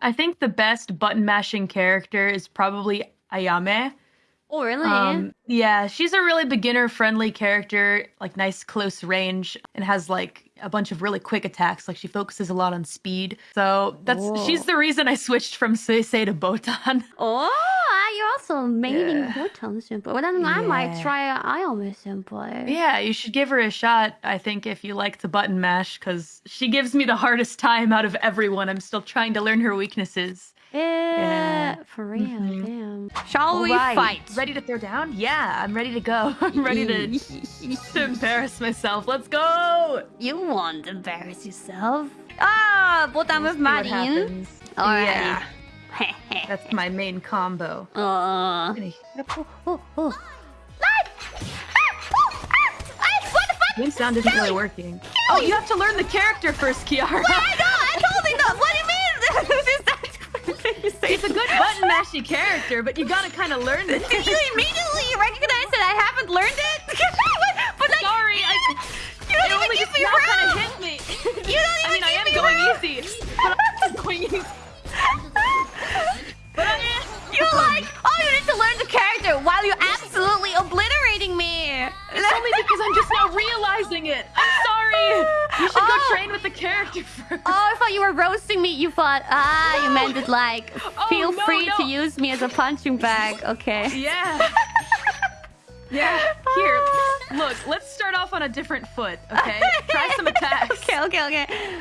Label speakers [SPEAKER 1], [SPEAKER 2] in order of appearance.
[SPEAKER 1] I think the best button mashing character is probably Ayame.
[SPEAKER 2] Oh, really?
[SPEAKER 1] Um, yeah, she's a really beginner friendly character, like nice close range, and has like a bunch of really quick attacks. Like she focuses a lot on speed. So that's
[SPEAKER 2] Whoa.
[SPEAKER 1] she's the reason I switched from Suisei to Botan.
[SPEAKER 2] oh, also maining
[SPEAKER 1] Yeah.
[SPEAKER 2] Botan Senpai. Well, then I might
[SPEAKER 1] Yeah.
[SPEAKER 2] try Ayame Senpai.
[SPEAKER 1] yeah, you should give her a shot. I think if you like to button mash, because she gives me the hardest time out of everyone. I'm still trying to learn her weaknesses.
[SPEAKER 2] Yeah, for real,
[SPEAKER 1] Mhm.
[SPEAKER 2] damn. Shall we
[SPEAKER 1] Alright,
[SPEAKER 2] fight?
[SPEAKER 1] Ready to throw down? Yeah, I'm ready to go. I'm ready to, to embarrass myself. Let's go.
[SPEAKER 2] You won't embarrass yourself. Ah, Botan with
[SPEAKER 1] See what
[SPEAKER 2] Marin.
[SPEAKER 1] happens.
[SPEAKER 2] Alright.
[SPEAKER 1] Yeah, that's my main combo.
[SPEAKER 2] uh.
[SPEAKER 1] Gonna-.
[SPEAKER 2] Light! What the fuck?
[SPEAKER 1] Game sound isn't really working. Oh, you have to learn the character first, Kiara.
[SPEAKER 2] I know, I totally know. What do you mean?
[SPEAKER 1] It's a good button mashy character, but you gotta kind of learn it.
[SPEAKER 2] Do you immediately recognize that I haven't learned it? but like,
[SPEAKER 1] Sorry, I.
[SPEAKER 2] you don't even give me
[SPEAKER 1] kind of hit me.
[SPEAKER 2] You don't
[SPEAKER 1] because I'm just now realizing it. I'm sorry. You should
[SPEAKER 2] Oh.
[SPEAKER 1] go train with the character first.
[SPEAKER 2] Oh, I thought you were roasting me. You thought, ah, you meant it like,
[SPEAKER 1] Oh,
[SPEAKER 2] feel
[SPEAKER 1] no,
[SPEAKER 2] free to use me as a punching bag. Okay.
[SPEAKER 1] Yeah. Yeah. Here, look. Let's start off on a different foot, okay? Try some attacks.
[SPEAKER 2] Okay, okay, okay.